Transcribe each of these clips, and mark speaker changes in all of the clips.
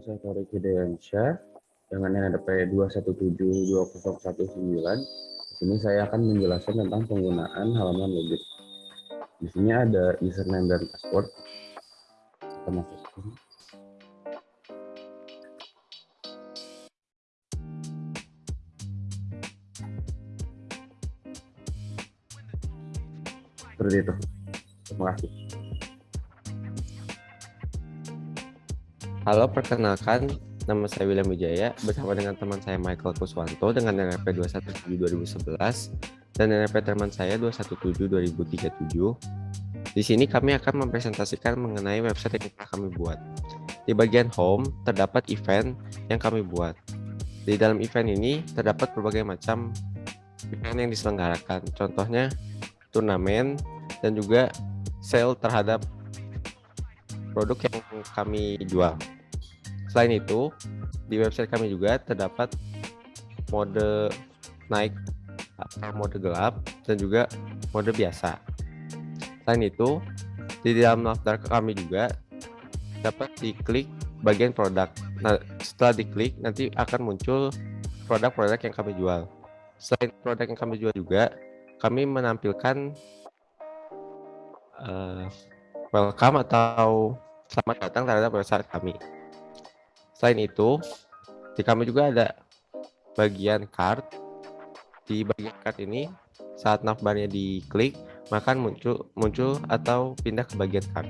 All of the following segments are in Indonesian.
Speaker 1: saya Tarik Hidayansyah dengan NRP 2172019. Di sini saya akan menjelaskan tentang penggunaan halaman login. Di sini ada username dan password. Kita masuk ke sini. Seperti itu. Terima kasih.
Speaker 2: Halo, perkenalkan nama saya William Wijaya bersama dengan teman saya Michael Kuswanto dengan NRP 217 2011 dan NRP teman saya 217 2037. Di sini kami akan mempresentasikan mengenai website yang telah kami buat. Di bagian home terdapat event yang kami buat. Di dalam event ini terdapat berbagai macam event yang diselenggarakan. Contohnya turnamen, dan juga sale terhadap produk yang kami jual. Selain itu, di website kami juga terdapat mode naik atau mode gelap dan juga mode biasa. Selain itu, di dalam daftar kami juga dapat diklik bagian produk. Nah, setelah diklik nanti akan muncul produk-produk yang kami jual. Selain produk yang kami jual juga, kami menampilkan uh, welcome atau selamat datang terhadap website kami. Selain itu, di kami juga ada bagian card. Di bagian card ini, saat navbarnya diklik, maka muncul muncul atau pindah ke bagian card.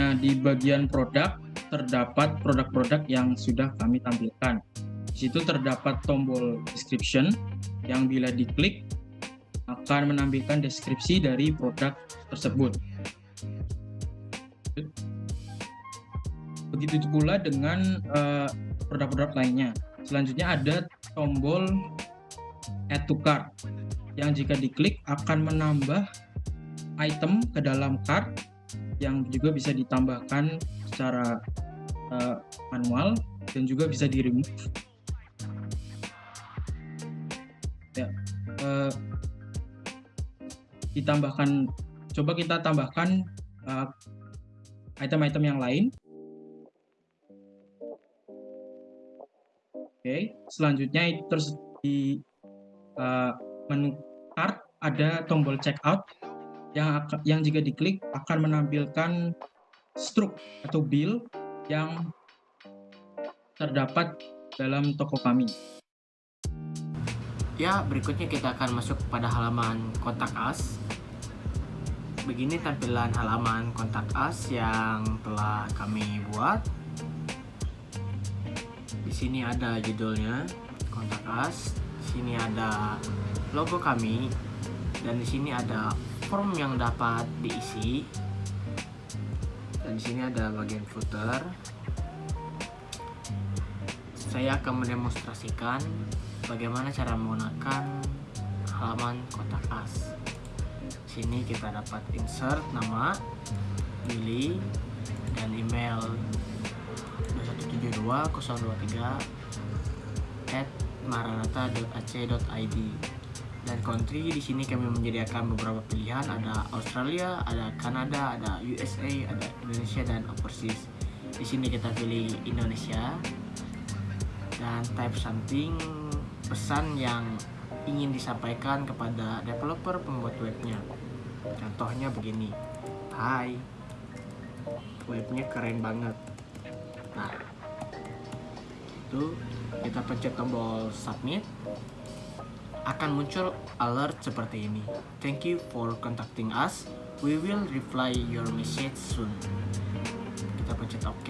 Speaker 3: Nah, di bagian produk terdapat produk-produk yang sudah kami tampilkan. Di situ terdapat tombol description yang bila diklik akan menampilkan deskripsi dari produk tersebut. Begitu pula dengan eh, produk-produk uh, lainnya. Selanjutnya ada tombol add to cart yang jika diklik akan menambah item ke dalam cart yang juga bisa ditambahkan secara uh, manual dan juga bisa di remove. Ya, uh, ditambahkan coba kita tambahkan item-item uh, yang lain oke selanjutnya terus di uh, menu cart ada tombol checkout yang yang jika diklik akan menampilkan struk atau bill yang terdapat dalam toko kami.
Speaker 4: Ya, berikutnya kita akan masuk pada halaman kontak us. Begini tampilan halaman kontak us yang telah kami buat. Di sini ada judulnya kontak. Di sini ada logo kami dan di sini ada form yang dapat diisi. Dan di sini ada bagian footer. Saya akan mendemonstrasikan bagaimana cara menggunakan halaman kotak as sini kita dapat insert nama Billy dan email 2172023 at dan country di sini kami menyediakan beberapa pilihan. Ada Australia, ada Kanada, ada USA, ada Indonesia dan overseas. Di sini kita pilih Indonesia. Dan type something pesan yang ingin disampaikan kepada developer pembuat webnya. Contohnya begini. Hai. Webnya keren banget. Nah itu kita pencet tombol submit akan muncul alert seperti ini. Thank you for contacting us. We will reply your message soon. Kita pencet ok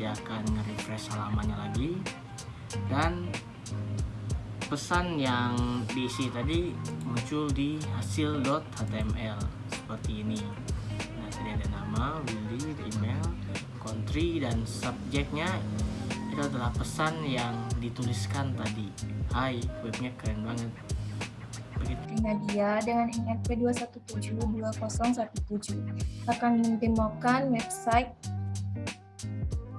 Speaker 4: dia akan nge-refresh halamannya lagi. Dan pesan yang diisi tadi muncul di hasil.html seperti ini. Nah tadi ada nama, Willy, email, country dan subjeknya itu adalah pesan yang dituliskan tadi Hai, webnya keren banget
Speaker 5: Begitu. Nadia dengan NRP 2172017 akan mendemokan website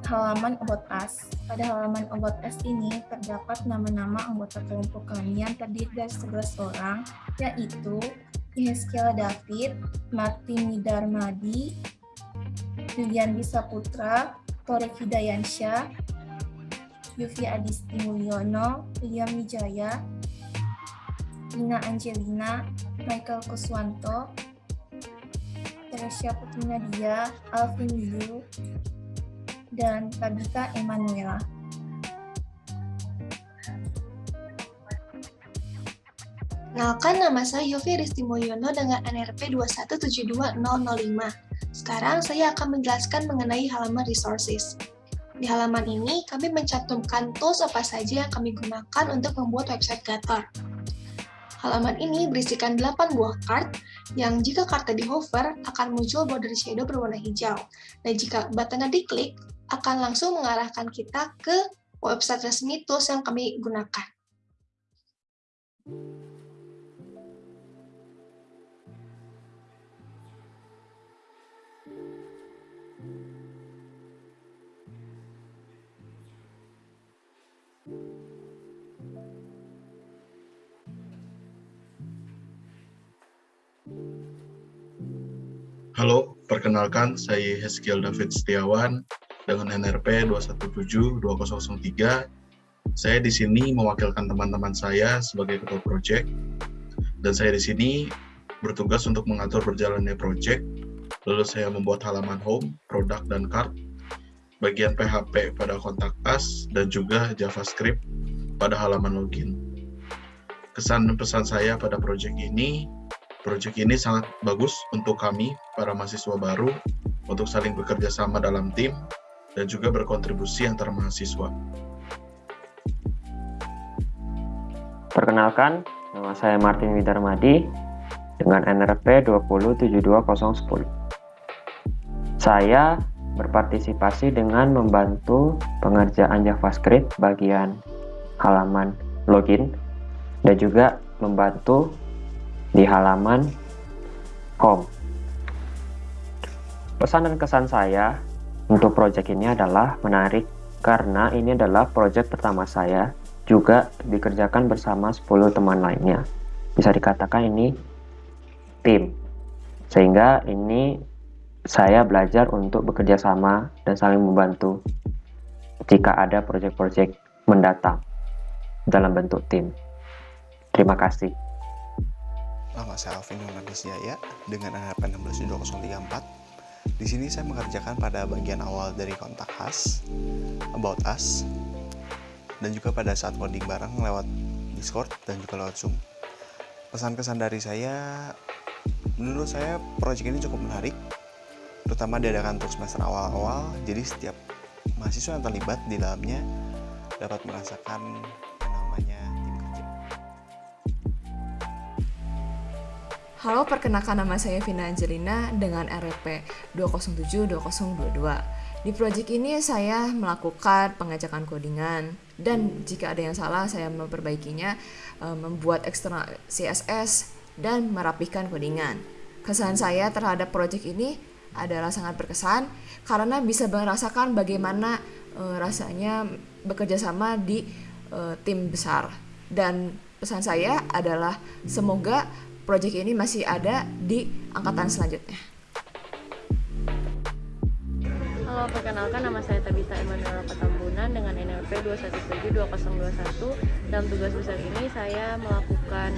Speaker 5: halaman About Us. Pada halaman About Us ini terdapat nama-nama anggota kelompok kami yang terdiri dari 11 orang, yaitu Yeskel David, Martin Darmadi, Lilian Bisa Putra,
Speaker 6: Torek Hidayansyah, Yufi Adisti Mulyono, William Wijaya, Lina Angelina, Michael Kuswanto, Teresia Putri Nadia, Alvin Liu, dan Tabita Emanuela.
Speaker 7: Kenalkan nama saya Yofi Risti Mulyono dengan NRP 2172005. Sekarang saya akan menjelaskan mengenai halaman resources. Di halaman ini, kami mencantumkan tools apa saja yang kami gunakan untuk membuat website Gator. Halaman ini berisikan 8 buah card yang jika kartu di hover akan muncul border shadow berwarna hijau. Dan jika buttonnya diklik, akan langsung mengarahkan kita ke website resmi tools yang kami gunakan.
Speaker 8: Halo, perkenalkan saya Heskiel David Setiawan dengan NRP 2172003. Saya di sini mewakilkan teman-teman saya sebagai ketua project dan saya di sini bertugas untuk mengatur berjalannya project. Lalu saya membuat halaman home, produk dan card, bagian PHP pada kontak us dan juga JavaScript pada halaman login. Kesan dan pesan saya pada project ini Proyek ini sangat bagus untuk kami, para mahasiswa baru, untuk saling bekerja sama dalam tim, dan juga berkontribusi antar mahasiswa.
Speaker 9: Perkenalkan, nama saya Martin Widarmadi dengan NRP 2072010. Saya berpartisipasi dengan membantu pengerjaan JavaScript bagian halaman login dan juga membantu di halaman home. Pesan dan kesan saya untuk project ini adalah menarik karena ini adalah project pertama saya juga dikerjakan bersama 10 teman lainnya. Bisa dikatakan ini tim. Sehingga ini saya belajar untuk bekerja sama dan saling membantu jika ada proyek-proyek mendatang dalam bentuk tim. Terima kasih.
Speaker 10: Nama saya Alvin Yonadis Jaya dengan NRP 162034. Di sini saya mengerjakan pada bagian awal dari kontak khas, about us, dan juga pada saat coding bareng lewat Discord dan juga lewat Zoom. Pesan-kesan dari saya, menurut saya proyek ini cukup menarik, terutama diadakan untuk semester awal-awal, jadi setiap mahasiswa yang terlibat di dalamnya dapat merasakan
Speaker 11: Halo, perkenalkan nama saya Vina Angelina dengan RP 2072022. Di proyek ini saya melakukan pengajakan codingan dan jika ada yang salah saya memperbaikinya, eh, membuat eksternal CSS dan merapikan codingan. Kesan saya terhadap proyek ini adalah sangat berkesan karena bisa merasakan bagaimana uh, rasanya bekerja sama di uh, tim besar dan pesan saya adalah semoga project ini masih ada di angkatan selanjutnya.
Speaker 12: Halo, perkenalkan nama saya Tabita Emanuela Patambunan dengan NLP 2172021. Dalam tugas besar ini saya melakukan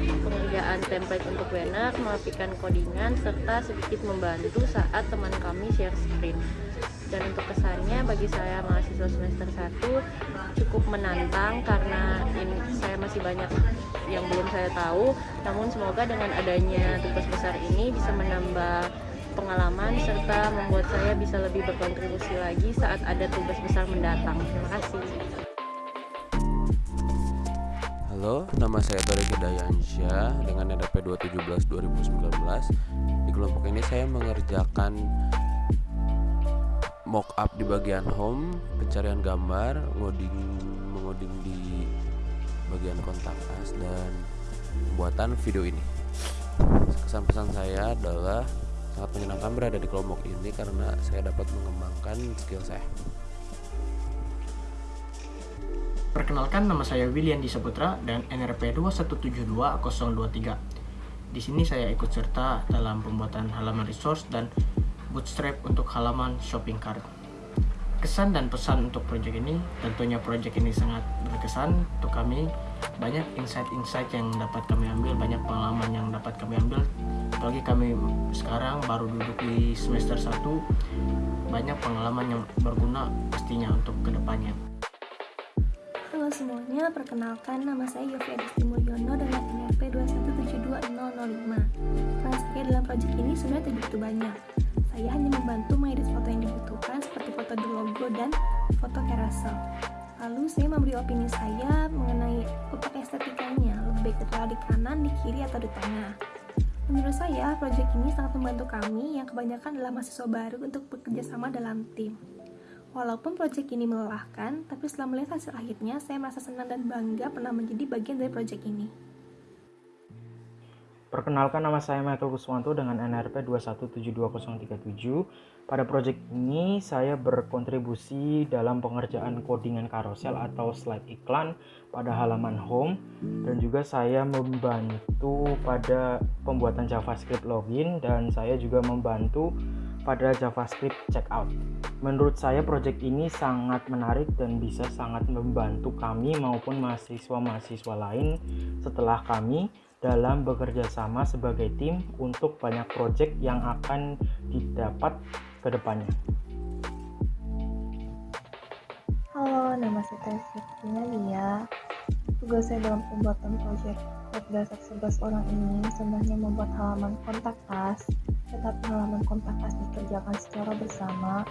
Speaker 12: pengerjaan template untuk banner, melapikan codingan, serta sedikit membantu saat teman kami share screen dan untuk kesannya bagi saya mahasiswa semester 1 cukup menantang karena ini saya masih banyak yang belum saya tahu. Namun semoga dengan adanya tugas besar ini bisa menambah pengalaman serta membuat saya bisa lebih berkontribusi lagi saat ada tugas besar mendatang. Terima kasih.
Speaker 13: Halo, nama saya Torik Dayansyah dengan NDP 217 2019. Di kelompok ini saya mengerjakan mockup di bagian home, pencarian gambar, ngoding mengoding di bagian kontak us dan pembuatan video ini. Kesan pesan saya adalah sangat menyenangkan berada di kelompok ini karena saya dapat mengembangkan skill saya.
Speaker 4: Perkenalkan nama saya William Disaputra dan NRP 2172023. Di sini saya ikut serta dalam pembuatan halaman resource dan bootstrap untuk halaman shopping cart. kesan dan pesan untuk proyek ini tentunya proyek ini sangat berkesan untuk kami banyak insight-insight yang dapat kami ambil banyak pengalaman yang dapat kami ambil apalagi kami sekarang baru duduk di semester 1 banyak pengalaman yang berguna pastinya untuk ke depannya
Speaker 14: Halo semuanya, perkenalkan nama saya Yofi Adisti Mulyono dengan NRP 2172005. Peran saya dalam proyek ini sebenarnya tidak begitu banyak. Saya hanya membantu mengedit foto yang dibutuhkan seperti foto di logo dan foto carousel. Lalu saya memberi opini saya mengenai letak estetikanya, lebih baik di kanan, di kiri, atau di tengah. Menurut saya, proyek ini sangat membantu kami yang kebanyakan adalah mahasiswa baru untuk bekerja sama dalam tim. Walaupun proyek ini melelahkan, tapi setelah melihat hasil akhirnya, saya merasa senang dan bangga pernah menjadi bagian dari proyek ini.
Speaker 3: Perkenalkan nama saya Michael Kuswanto dengan NRP 2172037. Pada proyek ini saya berkontribusi dalam pengerjaan codingan karosel atau slide iklan pada halaman home dan juga saya membantu pada pembuatan JavaScript login dan saya juga membantu pada JavaScript checkout. Menurut saya proyek ini sangat menarik dan bisa sangat membantu kami maupun mahasiswa-mahasiswa lain setelah kami dalam bekerja sama sebagai tim untuk banyak proyek yang akan didapat ke depannya.
Speaker 5: Halo, nama saya Testina Lia. Tugas saya dalam pembuatan proyek berdasar 11 orang ini sebenarnya membuat halaman kontak us tetapi halaman kontak us dikerjakan secara bersama.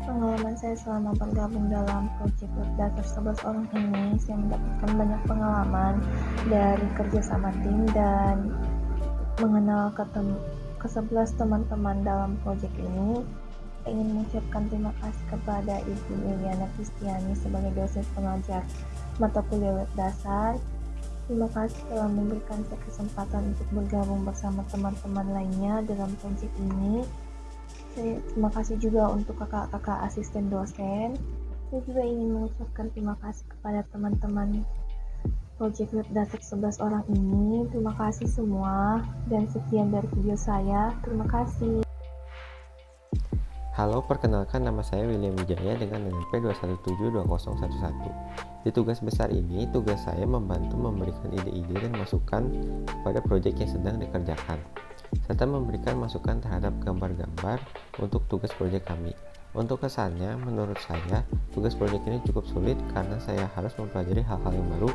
Speaker 5: Pengalaman saya selama bergabung dalam proyek berdasar 11 orang ini, saya mendapatkan banyak pengalaman dari kerja sama tim dan mengenal ke, ke 11 teman-teman dalam proyek ini. Ingin mengucapkan terima kasih kepada Ibu Liliana Kristiani sebagai dosen pengajar mata kuliah web dasar Terima kasih telah memberikan saya kesempatan untuk bergabung bersama teman-teman lainnya dalam proyek ini. Saya terima kasih juga untuk kakak-kakak asisten dosen. Saya juga ingin mengucapkan terima kasih kepada teman-teman proyek web dasar 11 orang ini. Terima kasih semua dan sekian dari video saya. Terima kasih.
Speaker 15: Halo, perkenalkan nama saya William Wijaya dengan NNP 2172011. Di tugas besar ini, tugas saya membantu memberikan ide-ide dan masukan kepada proyek yang sedang dikerjakan, serta memberikan masukan terhadap gambar-gambar untuk tugas proyek kami. Untuk kesannya, menurut saya, tugas proyek ini cukup sulit karena saya harus mempelajari hal-hal yang baru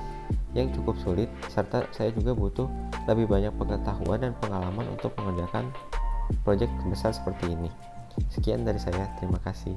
Speaker 15: yang cukup sulit, serta saya juga butuh lebih banyak pengetahuan dan pengalaman untuk mengerjakan proyek besar seperti ini. Sekian dari saya, terima kasih.